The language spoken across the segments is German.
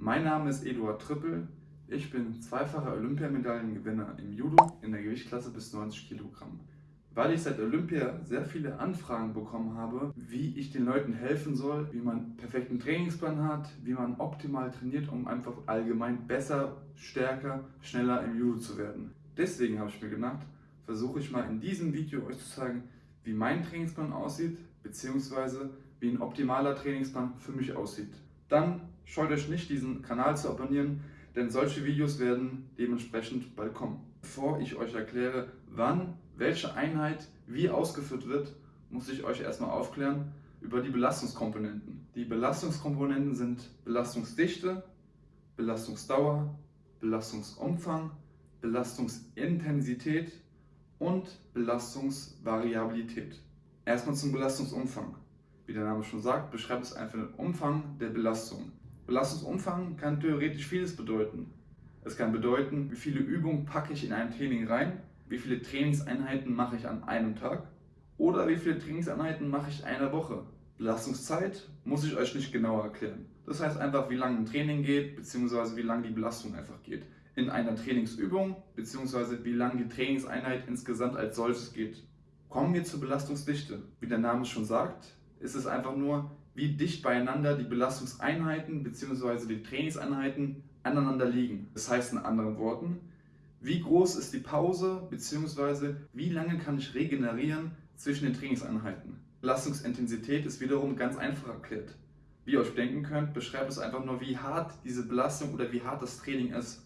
Mein Name ist Eduard Trippel. Ich bin zweifacher Olympiamedaillengewinner im Judo in der Gewichtsklasse bis 90 Kilogramm. Weil ich seit Olympia sehr viele Anfragen bekommen habe, wie ich den Leuten helfen soll, wie man einen perfekten Trainingsplan hat, wie man optimal trainiert, um einfach allgemein besser, stärker, schneller im Judo zu werden. Deswegen habe ich mir gedacht, versuche ich mal in diesem Video euch zu zeigen, wie mein Trainingsplan aussieht, beziehungsweise wie ein optimaler Trainingsplan für mich aussieht. Dann scheut euch nicht, diesen Kanal zu abonnieren, denn solche Videos werden dementsprechend bald kommen. Bevor ich euch erkläre, wann welche Einheit wie ausgeführt wird, muss ich euch erstmal aufklären über die Belastungskomponenten. Die Belastungskomponenten sind Belastungsdichte, Belastungsdauer, Belastungsumfang, Belastungsintensität und Belastungsvariabilität. Erstmal zum Belastungsumfang. Wie der Name schon sagt, beschreibt es einfach den Umfang der Belastung. Belastungsumfang kann theoretisch vieles bedeuten. Es kann bedeuten, wie viele Übungen packe ich in ein Training rein, wie viele Trainingseinheiten mache ich an einem Tag oder wie viele Trainingseinheiten mache ich eine Woche. Belastungszeit muss ich euch nicht genauer erklären. Das heißt einfach, wie lange ein Training geht, beziehungsweise wie lange die Belastung einfach geht. In einer Trainingsübung, beziehungsweise wie lange die Trainingseinheit insgesamt als solches geht. Kommen wir zur Belastungsdichte. Wie der Name schon sagt, ist es einfach nur, wie dicht beieinander die Belastungseinheiten bzw. die Trainingseinheiten aneinander liegen. Das heißt in anderen Worten, wie groß ist die Pause bzw. wie lange kann ich regenerieren zwischen den Trainingseinheiten. Belastungsintensität ist wiederum ganz einfach erklärt. Wie ihr euch denken könnt, beschreibt es einfach nur, wie hart diese Belastung oder wie hart das Training ist.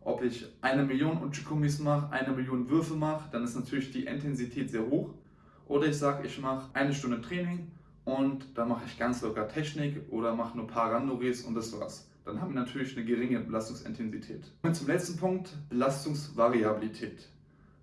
Ob ich eine Million Uchikomis mache, eine Million Würfe mache, dann ist natürlich die Intensität sehr hoch. Oder ich sage, ich mache eine Stunde Training und dann mache ich ganz locker Technik oder mache nur ein paar Randoris und das war's. Dann haben wir natürlich eine geringe Belastungsintensität. Und zum letzten Punkt, Belastungsvariabilität.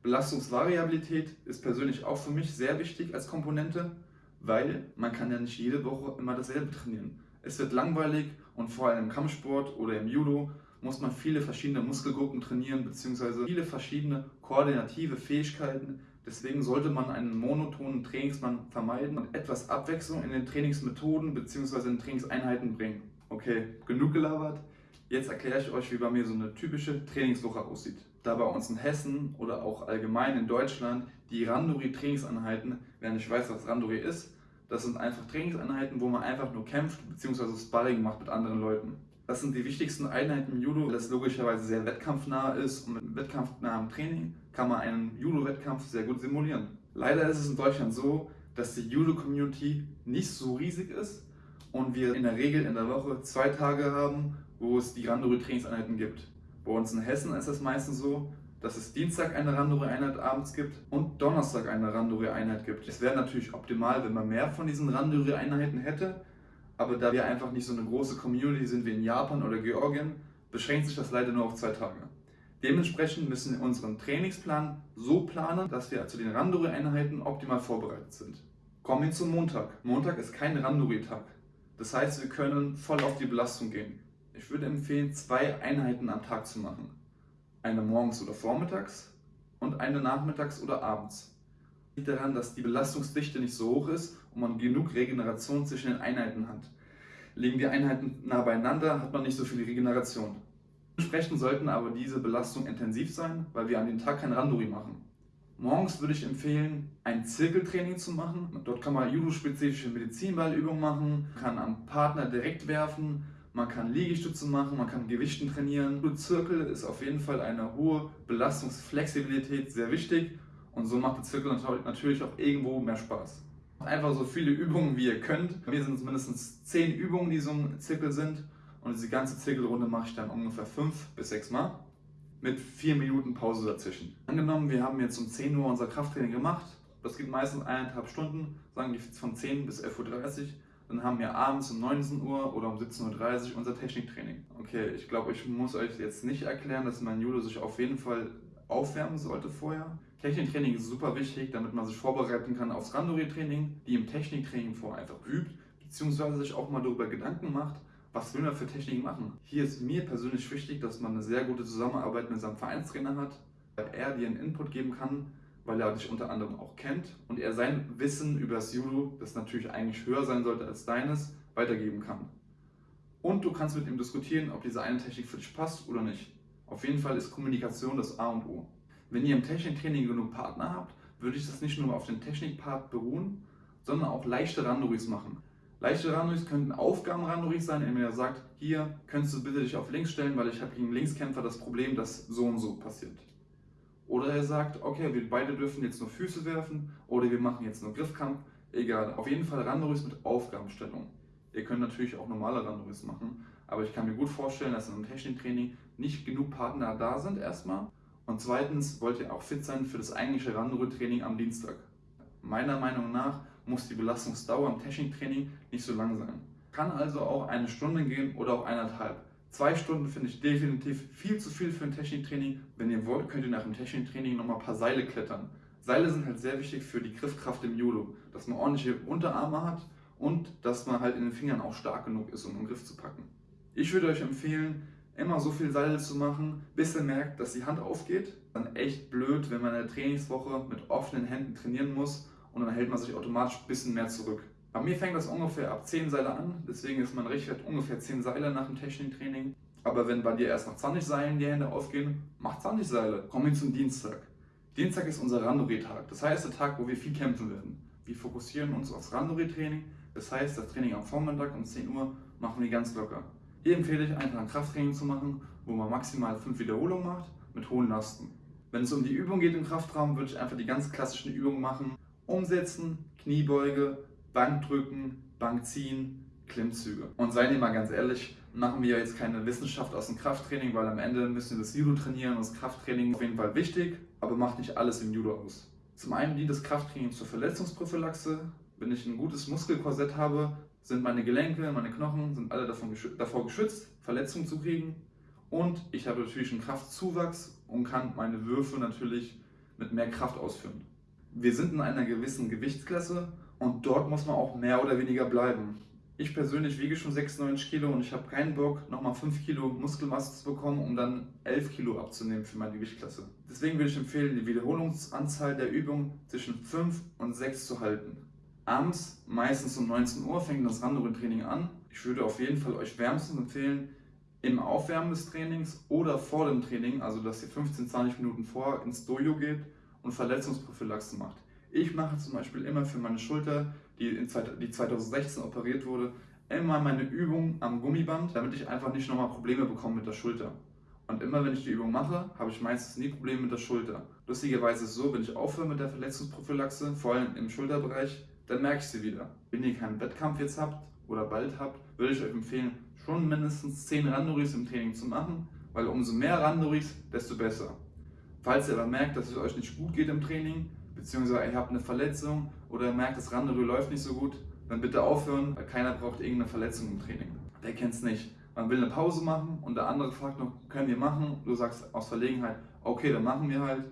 Belastungsvariabilität ist persönlich auch für mich sehr wichtig als Komponente, weil man kann ja nicht jede Woche immer dasselbe trainieren. Es wird langweilig und vor allem im Kampfsport oder im Judo muss man viele verschiedene Muskelgruppen trainieren bzw. viele verschiedene koordinative Fähigkeiten, Deswegen sollte man einen monotonen Trainingsplan vermeiden und etwas Abwechslung in den Trainingsmethoden bzw. in den Trainingseinheiten bringen. Okay, genug gelabert. Jetzt erkläre ich euch, wie bei mir so eine typische Trainingswoche aussieht. Da bei uns in Hessen oder auch allgemein in Deutschland die Randori-Trainingseinheiten, wer nicht weiß, was Randori ist, das sind einfach Trainingseinheiten, wo man einfach nur kämpft bzw. Sparring macht mit anderen Leuten. Das sind die wichtigsten Einheiten im Judo, das logischerweise sehr wettkampfnah ist und mit wettkampfnahem Training kann man einen Judo-Wettkampf sehr gut simulieren. Leider ist es in Deutschland so, dass die Judo-Community nicht so riesig ist und wir in der Regel in der Woche zwei Tage haben, wo es die Randori-Trainingseinheiten gibt. Bei uns in Hessen ist es meistens so, dass es Dienstag eine Randori-Einheit abends gibt und Donnerstag eine Randori-Einheit gibt. Es wäre natürlich optimal, wenn man mehr von diesen Randori-Einheiten hätte, aber da wir einfach nicht so eine große Community sind wie in Japan oder Georgien, beschränkt sich das leider nur auf zwei Tage. Dementsprechend müssen wir unseren Trainingsplan so planen, dass wir zu den Randori-Einheiten optimal vorbereitet sind. Kommen wir zum Montag. Montag ist kein Randori-Tag. Das heißt, wir können voll auf die Belastung gehen. Ich würde empfehlen, zwei Einheiten am Tag zu machen. Eine morgens oder vormittags und eine nachmittags oder abends liegt daran, dass die Belastungsdichte nicht so hoch ist und man genug Regeneration zwischen den Einheiten hat. Liegen die Einheiten nah beieinander, hat man nicht so viel Regeneration. Entsprechend sollten aber diese Belastungen intensiv sein, weil wir an dem Tag kein Randori machen. Morgens würde ich empfehlen, ein Zirkeltraining zu machen. Dort kann man judo-spezifische Medizinballübungen machen, kann am Partner direkt werfen, man kann Liegestütze machen, man kann Gewichten trainieren. Zirkel ist auf jeden Fall eine hohe Belastungsflexibilität sehr wichtig und so macht der Zirkel natürlich auch irgendwo mehr Spaß. Einfach so viele Übungen wie ihr könnt. Bei mir sind es mindestens 10 Übungen, die so ein Zirkel sind. Und diese ganze Zirkelrunde mache ich dann ungefähr 5 bis 6 Mal. Mit 4 Minuten Pause dazwischen. Angenommen, wir haben jetzt um 10 Uhr unser Krafttraining gemacht. Das geht meistens eineinhalb Stunden, sagen wir von 10 bis 11.30 Uhr. Dann haben wir abends um 19 Uhr oder um 17.30 Uhr unser Techniktraining. Okay, ich glaube, ich muss euch jetzt nicht erklären, dass mein Judo sich auf jeden Fall aufwärmen sollte vorher. Techniktraining ist super wichtig, damit man sich vorbereiten kann aufs Randori-Training, die im Techniktraining vorher einfach übt, beziehungsweise sich auch mal darüber Gedanken macht, was will man für Techniken machen. Hier ist mir persönlich wichtig, dass man eine sehr gute Zusammenarbeit mit seinem Vereinstrainer hat, weil er dir einen Input geben kann, weil er dich unter anderem auch kennt und er sein Wissen über das Judo, das natürlich eigentlich höher sein sollte als deines, weitergeben kann. Und du kannst mit ihm diskutieren, ob diese eine Technik für dich passt oder nicht. Auf jeden Fall ist Kommunikation das A und O. Wenn ihr im Techniktraining genug Partner habt, würde ich das nicht nur auf den Technikpart beruhen, sondern auch leichte Randoris machen. Leichte Randoris könnten Aufgaben-Randoris sein, indem ihr sagt, hier könntest du bitte dich auf links stellen, weil ich habe gegen Linkskämpfer das Problem, dass so und so passiert. Oder er sagt, okay, wir beide dürfen jetzt nur Füße werfen oder wir machen jetzt nur Griffkampf. Egal, auf jeden Fall Randoris mit Aufgabenstellung. Ihr könnt natürlich auch normale Randoris machen, aber ich kann mir gut vorstellen, dass in einem Techniktraining nicht genug Partner da sind erstmal. Und zweitens wollt ihr auch fit sein für das eigentliche Randori-Training am Dienstag. Meiner Meinung nach muss die Belastungsdauer im Techniktraining nicht so lang sein. Kann also auch eine Stunde gehen oder auch eineinhalb. Zwei Stunden finde ich definitiv viel zu viel für ein Techniktraining. Wenn ihr wollt, könnt ihr nach dem Techniktraining nochmal ein paar Seile klettern. Seile sind halt sehr wichtig für die Griffkraft im Judo, dass man ordentliche Unterarme hat und dass man halt in den Fingern auch stark genug ist, um den Griff zu packen. Ich würde euch empfehlen, immer so viel Seile zu machen, bis ihr merkt, dass die Hand aufgeht. Dann echt blöd, wenn man in der Trainingswoche mit offenen Händen trainieren muss und dann hält man sich automatisch ein bisschen mehr zurück. Bei mir fängt das ungefähr ab 10 Seile an, deswegen ist mein Richtwert ungefähr 10 Seile nach dem Techniktraining. Aber wenn bei dir erst nach 20 Seilen die Hände aufgehen, mach 20 Seile. Kommen wir zum Dienstag. Dienstag ist unser Randori-Tag, das heißt der Tag, wo wir viel kämpfen werden. Wir fokussieren uns aufs Randori-Training, das heißt das Training am Vormittag um 10 Uhr machen wir ganz locker. Hier empfehle ich einfach ein Krafttraining zu machen, wo man maximal 5 Wiederholungen macht mit hohen Lasten. Wenn es um die Übung geht im Kraftraum, würde ich einfach die ganz klassischen Übungen machen, Umsetzen, Kniebeuge, Bankdrücken, Bankziehen, Klimmzüge. Und seien wir mal ganz ehrlich, machen wir jetzt keine Wissenschaft aus dem Krafttraining, weil am Ende müssen wir das Judo trainieren und das Krafttraining ist auf jeden Fall wichtig, aber macht nicht alles im Judo aus. Zum einen dient das Krafttraining zur Verletzungsprophylaxe. Wenn ich ein gutes Muskelkorsett habe, sind meine Gelenke, meine Knochen sind alle davon geschü davor geschützt, Verletzungen zu kriegen. Und ich habe natürlich einen Kraftzuwachs und kann meine Würfe natürlich mit mehr Kraft ausführen wir sind in einer gewissen Gewichtsklasse und dort muss man auch mehr oder weniger bleiben. Ich persönlich wiege schon 96 Kilo und ich habe keinen Bock, nochmal 5 Kilo Muskelmasse zu bekommen, um dann 11 Kilo abzunehmen für meine Gewichtsklasse. Deswegen würde ich empfehlen, die Wiederholungsanzahl der Übung zwischen 5 und 6 zu halten. Abends, meistens um 19 Uhr, fängt das Randori-Training an. Ich würde auf jeden Fall euch wärmstens empfehlen, im Aufwärmen des Trainings oder vor dem Training, also dass ihr 15-20 Minuten vor ins Dojo geht und Verletzungsprophylaxe macht. Ich mache zum Beispiel immer für meine Schulter, die, in, die 2016 operiert wurde, immer meine Übung am Gummiband, damit ich einfach nicht nochmal Probleme bekomme mit der Schulter. Und immer wenn ich die Übung mache, habe ich meistens nie Probleme mit der Schulter. Lustigerweise ist es so, wenn ich aufhöre mit der Verletzungsprophylaxe, vor allem im Schulterbereich, dann merke ich sie wieder. Wenn ihr keinen Wettkampf jetzt habt oder bald habt, würde ich euch empfehlen, schon mindestens 10 Randoris im Training zu machen, weil umso mehr Randoris, desto besser. Falls ihr aber merkt, dass es euch nicht gut geht im Training, beziehungsweise ihr habt eine Verletzung oder ihr merkt, das Randero läuft nicht so gut, dann bitte aufhören, weil keiner braucht irgendeine Verletzung im Training. Wer kennt es nicht? Man will eine Pause machen und der andere fragt noch, können wir machen? Du sagst aus Verlegenheit, okay, dann machen wir halt.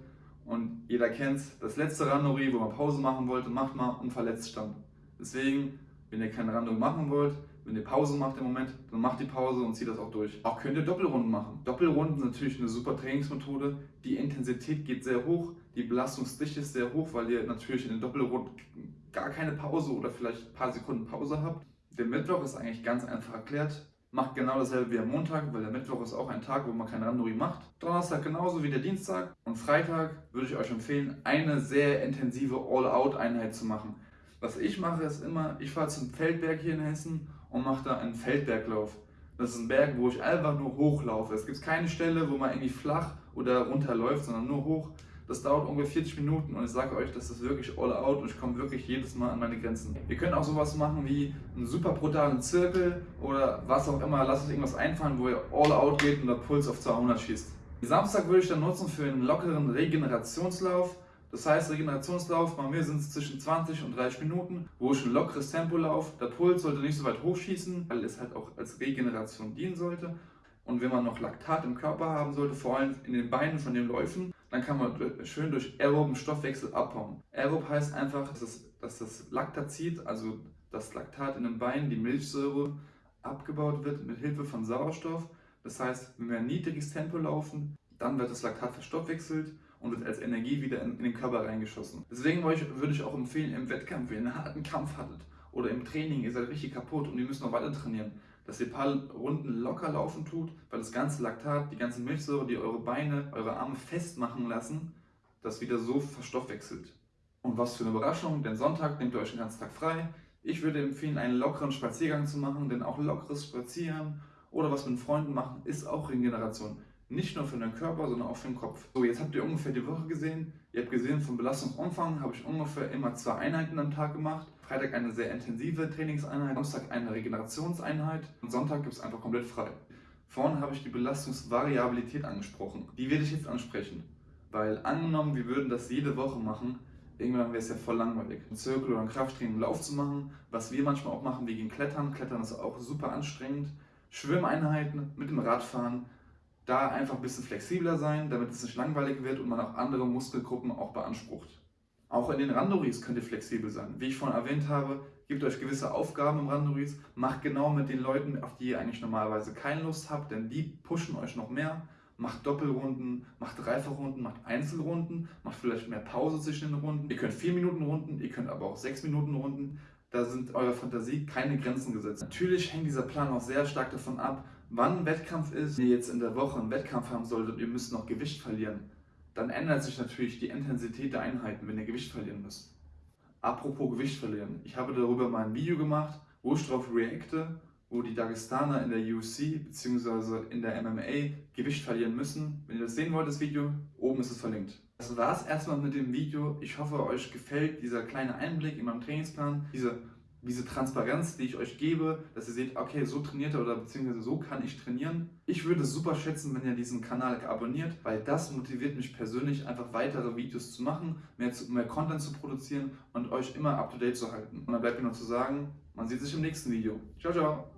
Und jeder kennt das letzte Randori, wo man Pause machen wollte, macht man und verletzt stand. Deswegen, wenn ihr keine Randori machen wollt, wenn ihr Pause macht im Moment, dann macht die Pause und zieht das auch durch. Auch könnt ihr Doppelrunden machen. Doppelrunden sind natürlich eine super Trainingsmethode. Die Intensität geht sehr hoch, die Belastungsdichte ist sehr hoch, weil ihr natürlich in den Doppelrunden gar keine Pause oder vielleicht ein paar Sekunden Pause habt. Der Mittwoch ist eigentlich ganz einfach erklärt. Macht genau dasselbe wie am Montag, weil der Mittwoch ist auch ein Tag, wo man kein Randori macht. Donnerstag genauso wie der Dienstag. Und Freitag würde ich euch empfehlen, eine sehr intensive All-Out-Einheit zu machen. Was ich mache, ist immer, ich fahre zum Feldberg hier in Hessen und mache da einen Feldberglauf. Das ist ein Berg, wo ich einfach nur hochlaufe. Es gibt keine Stelle, wo man irgendwie flach oder runterläuft, sondern nur hoch. Das dauert ungefähr 40 Minuten und ich sage euch, das ist wirklich all out und ich komme wirklich jedes Mal an meine Grenzen. Ihr könnt auch sowas machen wie einen super brutalen Zirkel oder was auch immer. Lasst euch irgendwas einfallen, wo ihr all out geht und der Puls auf 200 schießt. Samstag würde ich dann nutzen für einen lockeren Regenerationslauf. Das heißt, Regenerationslauf, bei mir sind es zwischen 20 und 30 Minuten, wo ich ein lockeres Tempo laufe. Der Puls sollte nicht so weit hochschießen, weil es halt auch als Regeneration dienen sollte. Und wenn man noch Laktat im Körper haben sollte, vor allem in den Beinen von den Läufen, dann kann man schön durch aeroben Stoffwechsel abbauen. Aerob heißt einfach, dass, es, dass das Laktazid, also das Laktat in den Beinen, die Milchsäure, abgebaut wird mit Hilfe von Sauerstoff. Das heißt, wenn wir ein niedriges Tempo laufen, dann wird das Laktat verstoffwechselt und wird als Energie wieder in, in den Körper reingeschossen. Deswegen würde ich auch empfehlen, im Wettkampf, wenn ihr einen harten Kampf hattet oder im Training, ihr seid richtig kaputt und ihr müsst noch weiter trainieren, dass ihr ein paar Runden locker laufen tut, weil das ganze Laktat, die ganze Milchsäure, die eure Beine, eure Arme festmachen lassen, das wieder so verstoffwechselt. Und was für eine Überraschung, denn Sonntag nehmt ihr euch den ganzen Tag frei. Ich würde empfehlen, einen lockeren Spaziergang zu machen, denn auch lockeres Spazieren oder was mit Freunden machen, ist auch Regeneration. Nicht nur für den Körper, sondern auch für den Kopf. So, jetzt habt ihr ungefähr die Woche gesehen. Ihr habt gesehen, vom Belastungsumfang habe ich ungefähr immer zwei Einheiten am Tag gemacht. Freitag eine sehr intensive Trainingseinheit, Samstag eine Regenerationseinheit und Sonntag gibt es einfach komplett frei. Vorhin habe ich die Belastungsvariabilität angesprochen. Die werde ich jetzt ansprechen. Weil angenommen, wir würden das jede Woche machen, irgendwann wäre es ja voll langweilig. Ein Zirkel oder ein Krafttraining, Lauf zu machen, was wir manchmal auch machen, wir gehen klettern. Klettern ist auch super anstrengend. Schwimmeinheiten mit dem Radfahren, da einfach ein bisschen flexibler sein, damit es nicht langweilig wird und man auch andere Muskelgruppen auch beansprucht. Auch in den Randoris könnt ihr flexibel sein. Wie ich vorhin erwähnt habe, gebt euch gewisse Aufgaben im Randoris, macht genau mit den Leuten, auf die ihr eigentlich normalerweise keine Lust habt, denn die pushen euch noch mehr. Macht Doppelrunden, macht Dreifachrunden, macht Einzelrunden, macht vielleicht mehr Pause zwischen den Runden. Ihr könnt 4 Minuten Runden, ihr könnt aber auch 6 Minuten Runden. Da sind eurer Fantasie keine Grenzen gesetzt. Natürlich hängt dieser Plan auch sehr stark davon ab, wann ein Wettkampf ist. Wenn ihr jetzt in der Woche einen Wettkampf haben solltet und ihr müsst noch Gewicht verlieren, dann ändert sich natürlich die Intensität der Einheiten, wenn ihr Gewicht verlieren müsst. Apropos Gewicht verlieren, ich habe darüber mal ein Video gemacht, wo ich darauf reacte, wo die Dagestaner in der UFC bzw. in der MMA Gewicht verlieren müssen. Wenn ihr das sehen wollt, das Video, oben ist es verlinkt. Das war es erstmal mit dem Video. Ich hoffe, euch gefällt dieser kleine Einblick in meinen Trainingsplan, diese diese Transparenz, die ich euch gebe, dass ihr seht, okay, so trainiert er oder beziehungsweise so kann ich trainieren. Ich würde es super schätzen, wenn ihr diesen Kanal abonniert, weil das motiviert mich persönlich, einfach weitere Videos zu machen, mehr, zu, mehr Content zu produzieren und euch immer up to date zu halten. Und dann bleibt mir noch zu sagen, man sieht sich im nächsten Video. Ciao, ciao!